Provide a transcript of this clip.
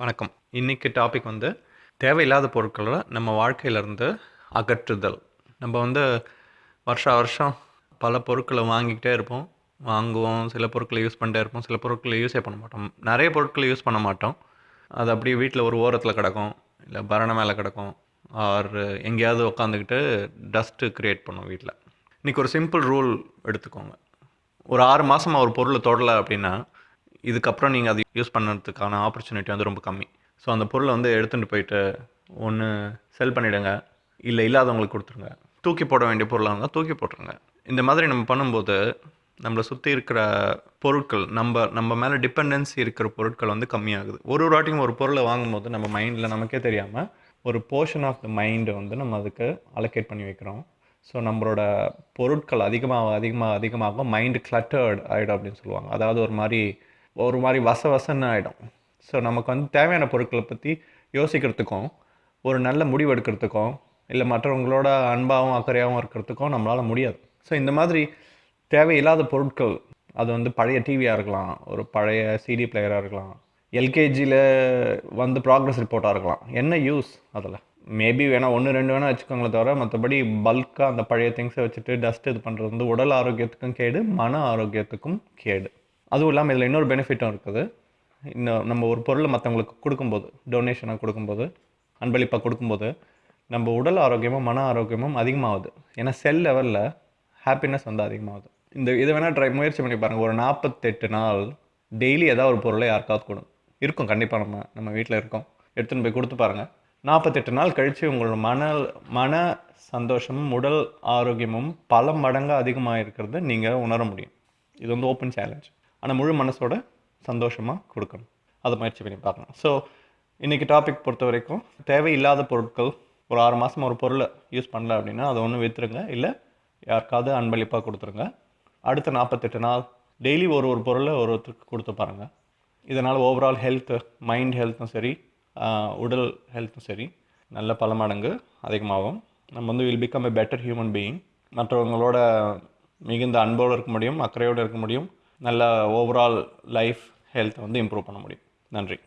வணக்கம். இன்றைக்கி டாபிக் வந்து தேவையில்லாத பொருட்களை நம்ம வாழ்க்கையிலேருந்து அகற்றுதல். நம்ம வந்து வருஷா வருஷம் பல பொருட்களை வாங்கிக்கிட்டே இருப்போம். வாங்குவோம் சில பொருட்களை யூஸ் பண்ணிட்டே இருப்போம் சில பொருட்களை யூஸே பண்ண மாட்டோம். நிறைய பொருட்களை யூஸ் பண்ண மாட்டோம். அது அப்படியே வீட்டில் ஒரு ஓரத்தில் கிடக்கும் இல்லை பரண மேலே கிடக்கும் ஆர் எங்கேயாவது உட்காந்துக்கிட்டு டஸ்ட்டு க்ரியேட் பண்ணும் வீட்டில் இன்றைக்கி ஒரு சிம்பிள் ரூல் எடுத்துக்கோங்க. ஒரு ஆறு மாதமாக ஒரு பொருளை தொடலை அப்படின்னா இதுக்கப்புறம் நீங்கள் அது யூஸ் பண்ணுறதுக்கான ஆப்பர்ச்சுனிட்டி வந்து ரொம்ப கம்மி. ஸோ அந்த பொருளை வந்து எடுத்துகிட்டு போயிட்டு ஒன்று செல் பண்ணிவிடுங்க இல்லை இல்லாதவங்களுக்கு கொடுத்துருங்க. தூக்கி போட வேண்டிய பொருளாக இருந்தால் தூக்கி போட்டுருங்க. இந்த மாதிரி நம்ம பண்ணும்போது நம்மளை சுற்றி இருக்கிற பொருட்கள் நம்ம நம்ம மேலே டிபெண்டன்சி இருக்கிற பொருட்கள் வந்து கம்மியாகுது. ஒரு ஒரு வாட்டியும் ஒரு பொருளை வாங்கும்போது நம்ம மைண்டில் நமக்கே தெரியாமல் ஒரு போர்ஷன் ஆஃப் த மைண்டை வந்து நம்ம அதுக்கு அலோகேட் பண்ணி வைக்கிறோம். ஸோ நம்மளோட பொருட்கள் அதிகமாக அதிகமாக அதிகமாக மைண்டு கிளட்டர்ட் ஆகிடும் அப்படின்னு சொல்லுவாங்க. அதாவது ஒரு மாதிரி ஒரு மாதிரி வச வசன்னு ஆகிடும் ஸோ நமக்கு வந்து தேவையான பொருட்களை பற்றி யோசிக்கிறதுக்கும் ஒரு நல்ல முடிவு எடுக்கிறதுக்கும் இல்லை மற்றவங்களோட அன்பாகவும் அக்கறையாகவும் இருக்கிறதுக்கும் நம்மளால் முடியாது. ஸோ இந்த மாதிரி தேவையில்லாத பொருட்கள் அது வந்து பழைய டிவியாக இருக்கலாம் ஒரு பழைய சிடி பிளேயராக இருக்கலாம் எல்கேஜியில் வந்து ப்ராக்ரஸ் ரிப்போர்ட்டாக இருக்கலாம். என்ன யூஸ் அதில்? மேபி வேணால் ஒன்று ரெண்டு வேணால் வச்சுக்கோங்களே தவிர மற்றபடி பல்காக அந்த பழைய திங்ஸை வச்சுட்டு டஸ்ட் இது பண்ணுறது வந்து உடல் ஆரோக்கியத்துக்கும் கேடு மன ஆரோக்கியத்துக்கும் கேடு. அதுவும் இல்லாமல் இதில் இன்னொரு பெனிஃபிட்டும் இருக்குது. இன்னும் நம்ம ஒரு பொருளை மற்றவங்களுக்கு கொடுக்கும்போது டொனேஷனாக கொடுக்கும்போது அன்பளிப்பாக கொடுக்கும்போது நம்ம உடல் ஆரோக்கியமும் மன ஆரோக்கியமும் அதிகமாகுது. ஏன்னா செல் லெவலில் ஹாப்பினஸ் வந்து அதிகமாகுது. இந்த இதை வேணால் ட்ரை முயற்சி பண்ணி பாருங்கள் ஒரு நாற்பத்தெட்டு நாள் டெய்லி ஏதாவது ஒரு பொருளை யாருக்காவது கொடுங்க இருக்கும். கண்டிப்பாக நம்ம நம்ம வீட்டில் இருக்கோம். எடுத்துன்னு போய் கொடுத்து பாருங்கள் நாற்பத்தெட்டு நாள் கழித்து உங்களோட மன மன சந்தோஷமும் உடல் ஆரோக்கியமும் பல மடங்கு அதிகமாக இருக்கிறத நீங்கள் உணர முடியும். இது வந்து ஓப்பன் சேலஞ்ச் ஆனால் முழு மனசோட சந்தோஷமாக கொடுக்கணும். அதை முயற்சி பண்ணி பார்க்கணும். ஸோ இன்றைக்கி டாபிக் பொறுத்த வரைக்கும் தேவையில்லாத பொருட்கள் ஒரு ஆறு மாதம் ஒரு பொருளை யூஸ் பண்ணல அப்படின்னா அதை ஒன்று விற்றுருங்க இல்லை யாருக்காவது அன்பளிப்பாக கொடுத்துருங்க. அடுத்த நாற்பத்தெட்டு நாள் டெய்லி ஒரு ஒரு பொருளை ஒரு ஒருத்தருக்கு கொடுத்து பாருங்கள் இதனால் ஓவரால் ஹெல்த்து மைண்ட் ஹெல்த்தும் சரி உடல் ஹெல்த்தும் சரி நல்ல பல மடங்கு அதிகமாகும். நம்ம வந்து will become a better human being மற்றவங்களோட மிகுந்த அன்போடு இருக்க முடியும் அக்கறையோடு இருக்க முடியும். நல்ல ஓவரால் லைஃப் ஹெல்த்தை வந்து இம்ப்ரூவ் பண்ண முடியும். நன்றி.